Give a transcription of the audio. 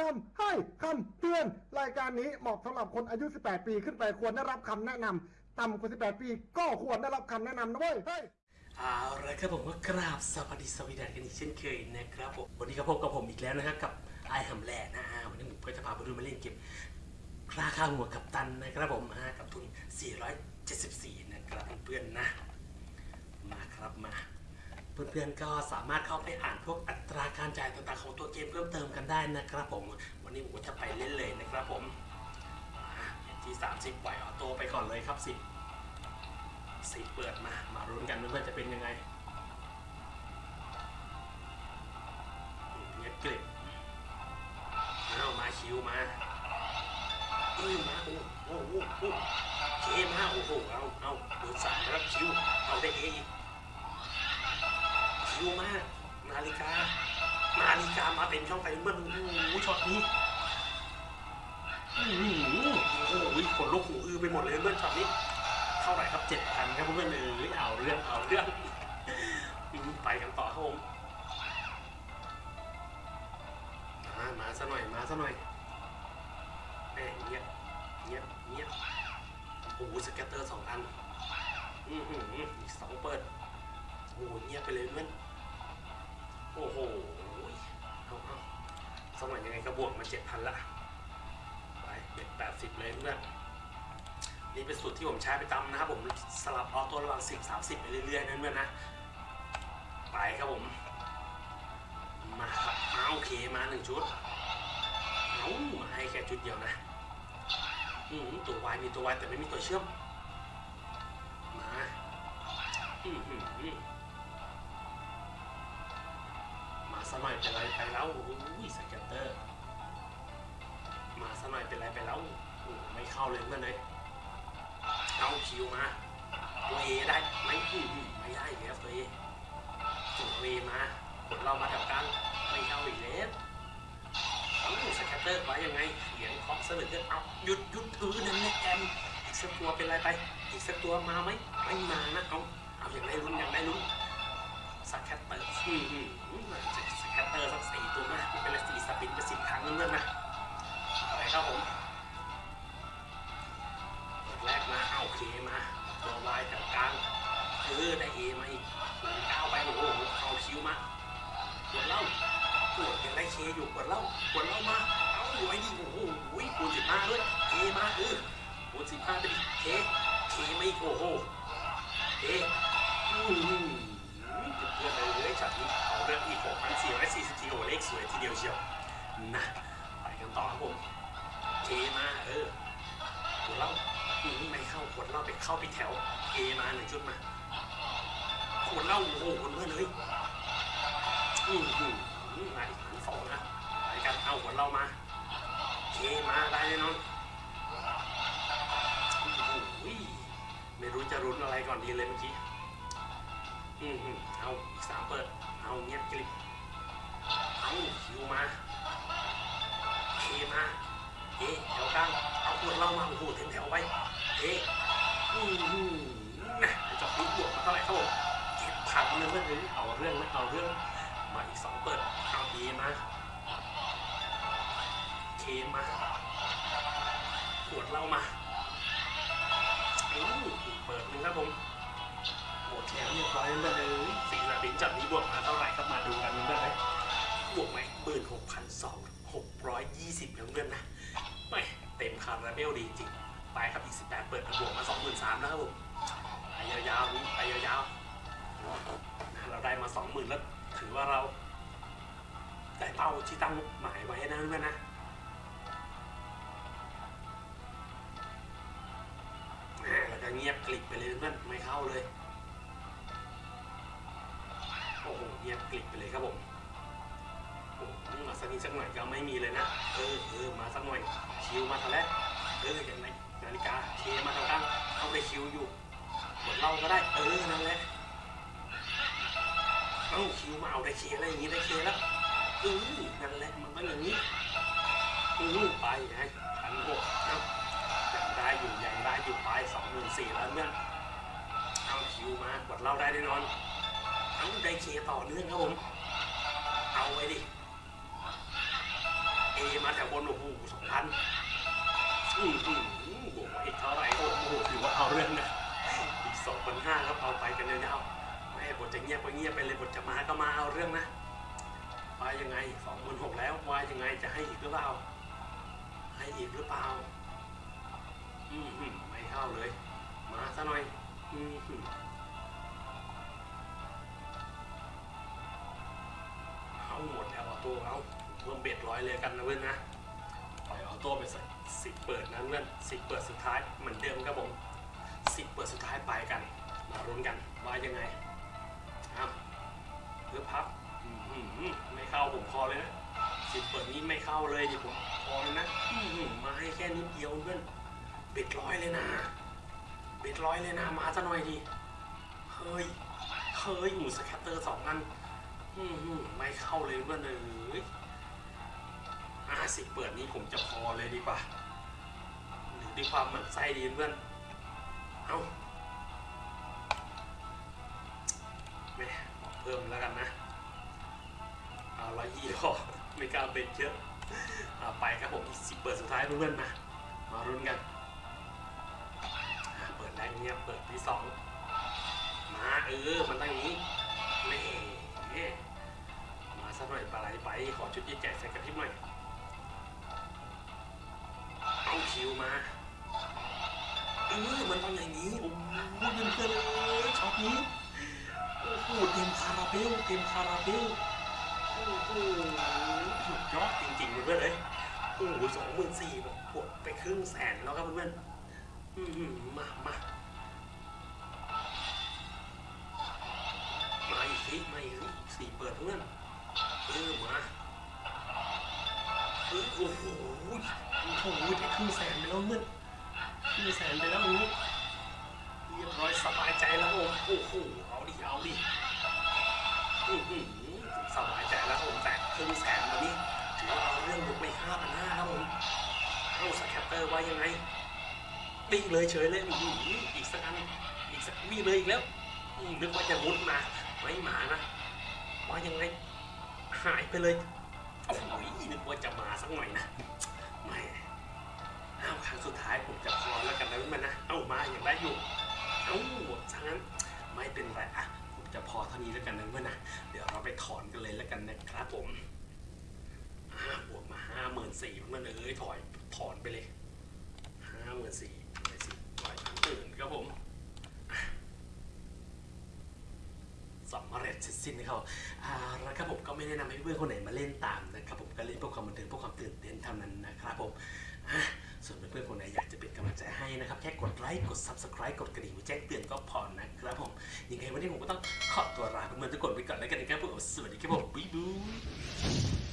คำให้คำเตือน รายการนี้เหมาะสำหรับคนอายุ 18 ปีขึ้นไปควรได้รับคำแนะนำต่ำกว่า 18 ปีก็ควรได้รับคำแนะนำนะเว้ยเฮ้ยเอาละครับผมก็กราบสวัสดีสวีดันกันอีกเช่นเคยนะครับผมวันนี้ก็พบกับผมอีกแล้วนะครับกับไอฮัมแลนด์นะฮะวันนี้ผมก็จะพาไปดูมาเล่นเกมราคาหัวกับตันนะครับผมฮะกับทุน 474 นะครับเพื่อนๆนะ เพื่อนๆก็สามารถเข้าไปอ่านพวกอัตราการจ่ายต่างๆของตัวเกมเพิ่มเติมกันได้นะครับผม วันนี้ผมจะไปเล่นเลยนะครับผมอ่าที่ 30ปล่อยออโต้ไปก่อนเลยครับสิสิเปิดมา มารุ้นกันว่าจะเป็นยังไงเงียบกริบเอามาคิวมาอือมาโอ้โหโอ้โหโอ้โหเคมาโอ้โหเอาเอาเบอร์สามรับคิวเอาได้เออี กคิวมาก นาฬิกา นาฬิกามาเต็มช่องไฟเมื่อโอ้โหช็อตนี้อื้อหือโอ้โหขนลุกหูอื้อไปหมดเลยเมื่อช็อตนี้ เท่าไหร่ครับเจ็ดพันครับเพื่อนๆเอ้เอาเรื่องเอาเรื่องไปกันต่อครับผมมามาซะหน่อยมาซะหน่อยแหมเงียบเงียบเงียบโอ้โห scatter สองอันอือหืออีกสองเปิดโอ้โหเงียบไปเลยเพื่อน อ้โหสมัยยังไงก็บวกมาเจ็ดพันละ ไปเจ็ดแปดสิบเลยเพื่อนนี่เป็นสูตรที่ผมใช้ประจำนะครับผมสลับ auto ระหว่างสิบสามสิบไปเรื่อยๆนั่นเพื่อนนะ ไปครับผม มาครับเอาโอเคมาหนึ่งชุดเอามาให้แค่ชุดเดียวนะอืมตัววายมีตัววายแต่ไม่มีตัวเชื่อม มา อื้อหือม สมัยเป็นไรไปแล้วอุ้ยสแกตเตอร์ มาสมัยเป็นไรไปแล้วโอ้ไม่เข้าเลยเพื่อนเลยเอาคิวมาตัวเอได้ไมอื้อหือไม่ได้อีกแล้วตัวเอตัวเอมากดเรามาแถวกลางไม่เข้าอีกแล้วเอาสแกตเตอร์ไว้ยังไงเสียงเคาะสลึกเกินเอาหยุดหยุดเออนั่นแหละแอมอีกสักตัวเป็นไรไป อีกสักตัวมาไหมไม่มานะเอาเอาอย่างไรลุ้นอย่างไรลุ้น สแคตเตอร์อืมอืมอืมสแคตเตอร์สักสี่ตัวนะไม่เป็นไรสี่สปินไปสิบครั้งนั่นนะอะไรครับผมเปิดแรกมาเอาเคมาตัววายแถวกลางเออได้เอมาอีกก้าวไปโอ้โหเอาคิวมากดเล่ากดยังได้เคอยู่กดเล่ากดเล่ามาเอาอยู่ไอ้ดิโอ้โหคูณสิบห้าด้วยเคมาเออคูณสิบห้าไปดิเคเคมาอีกโอ้โหเอ๊ะอืม เพื่อนๆเลยช็อตนี้เอาเรื่องอีก6,444โอเลขสวยทีเดียวเชียวนะไปกันต่อครับผมเคมาเออขวดเหล้าอืมไม่เข้าขวดเหล้าไปเข้าไปแถวเคมาหนึ่งชุดมาขวดเหล้าโอ้โหคนเพื่อนเลยอืมอืมอืมาอีกพันสองนะไปกันเอาขวดเหล้ามาเคมาได้แน่นอนโอ้โหไม่รู้จะรุนอะไรก่อนดีเลยเมื่อกี้ อืมอืมเอาสามเปิด เอาเงียบกริบเอาคิวมาเคมาเอ๊ะแถวกลางเอาขวดเหล้ามาโอ้โหเต็มแถวไว้เอ๊ะอืมอืมนะจบนี้บวกมาเท่าไหร่ครับผมเจ็ดพันเลยเพื่อนเลยเอาเรื่องนะเอาเรื่องมาอีกสองเปิดเอาเอมาเคมาขวดเหล้ามาอู้เปิดหนึ่งครับผม หมดแล้วเรียบร้อยแล้วเลยสี่สบินจัดนี้บวกมาเท่าไหร่ครับมาดูกันเพื่อนๆเลยบวกไหมหมื่นหกพันสองหกร้อยยี่สิบเพื่อนนะไม่เต็มคาราเบลดีจริงไปครับอีกสิบแปดเปิดบวกมาสองหมื่นสามแล้วครับผมไปยาวๆนี้ไปยาวๆเราได้มาสองหมื่นแล้วถือว่าเราได้เป้าที่ตั้งหมายไว้นะเพื่อนนะอ่าแล้วก็เงียบกลิบไปเลยเพื่อนไม่เข้าเลย เงียบกลิบไปเลยครับผมโอ้มาสักนิดสักหน่อยก็ไม่มีเลยนะ เออเออมาสักหน่อยคิวมาทางแรกเอออย่างไรนาฬิกาเคมาทางกลางเอาไปคิวอยู่กดเล่าก็ได้ เออนั่นแหละเอ้าคิวมาเอาได้เคอะไรอย่างงี้ได้เคแล้วเออนั่นแหละมันต้องอย่างนี้อือไปไงพันหกเอ้ายังได้อยู่ยังได้อยู่ไปสองหมื่นสี่แล้วเพื่อเอาคิวมากดเล่าได้แน่นอน ได้เคต่อเนื่องครับผม เอาไว้ดิ เอมาแถวบนโอ้โหสองพันอืมอืมอืมบวกมาอีกเท่าไหร่โอ้โหถือว่าเอาเรื่องนะ อีกสองพันห้าครับเอาไปกันยาวๆไม่บทจะเงียบก็เงียบไปเลยบทจะมาก็มาเอาเรื่องนะว่ายังไงสองหมื่นหกแล้วว่ายังไงจะให้อีกหรือเปล่า ให้อีกหรือเปล่า อืมอืมไม่เข้าเลย มาซะหน่อย อืม หมดแล้วเอาเพิ่มเบ็ดร้อยเลยกันนะเพื่อนนะปล่อยออโต้ไปสักสิบเปิดนะเพื่อนสิบเปิดสุดท้ายเหมือนเดิมครับผมสิบเปิดสุดท้ายไปกัน มารุ้นกันว่ายังไงเอาเพื่อพับไม่เข้าผมพอเลยนะสิบเปิดนี้ไม่เข้าเลยดิผมพอเลยนะมาให้แค่นิดเดียวเพื่อนเบ็ดร้อยเลยนะเบ็ดร้อยเลยนะมาซะหน่อยดิเฮ้ยเฮ้ยหมู scatter สองอัน ไม่เข้าเลยเพื่อนเลยห้าสิบเปิดนี้ผมจะพอเลยดีกว่าหรือด้วยความหมั่นไส้ดีเพื่อน เอาแม่เพิ่มแล้วกันนะ เอาร้อยยี่พอไม่กล้าเป็นเยอะเอาไปครับผมอีกสิบเปิดสุดท้ายเพื่อนๆมา มารุ้นกัน เปิดได้เงียบเปิดที่สองมาเออ มันตั้งองนี้ สักหน่อยปลาไหลไปขอชุดใหญ่ๆใส่กระพริบหน่อยเอาคิวมาเออมันต้องอย่างนี้โอ้โหเงินเกินเลยช็อตนี้โอ้โหเต็มคาราเบลเต็มคาราเบลโอ้โหสุดยอดจริงๆเพื่อนเลยโอ้โหสองหมื่นสี่แบบปวดไปครึ่งแสนแล้วครับเพื่อนอืมมามามาอีกสิมาอีกสิสี่เปิดเพื่อน เออมาเออโอ้โหโอ้โหได้ครึ่งแสนไปแล้วเพื่อนครึ่งแสนไปแล้วนี้เรียบร้อยสบายใจแล้วผมโอ้โหเอาดิเอาดิอือหือสบายใจแล้วผมแต่ครึ่งแสนวันนี้ถือว่าเอาเรื่องบุกไปห้าพันห้าแล้วผมเอา scatter ไว้ายังไงวิ่งเลยเฉยเลยอีกอีกสักอันอีกสักวิ่งเลยอีกแล้วนึกว่าจะมุดมาไม่มานะว่ายังไง หายไปเลยโอ้โหนึกว่าจะมาสักหน่อยนะไม่เอาครั้งสุดท้ายผมจะพอแล้วกันนะเพื่อนนะเอามาอย่างได้อยู่เอาหมดทั้งนั้นไม่เป็นไรอะผมจะพอเท่านี้แล้วกันนะเพื่อนนะเดี๋ยวเราไปถอนกันเลยแล้วกันนะครับผมอ่าบวกมาห้าหมื่นสี่เพื่อนเอ้ยถอยถอนไปเลยห้าหมื่นสี่ร้อยสิบร้อยตื่นครับผมสำ เสร็จสิ้นนะครับอ่าแล้วครับผมก็ไม่แนะนำให้เพื่อนคนไหนมาเล่นตามนะครับผมก็เล่นเพื่อความบันเทิงเพื่อความตื่นเต้นเท่านั้นนะครับผมส่วนเพื่อนๆคนไหนอยากจะเป็นกำลังใจให้นะครับ แค่กดไลค์กด subscribe กดกระดิ่งไว้แจ้งเตือนก็พอนะครับผมยังไงวันนี้ผมก็ต้องขอตัวลาเพื่อนๆทุกคนไปก่อนแล้วกันนะครับผมสวัสดีครับผมบ๊ายบาย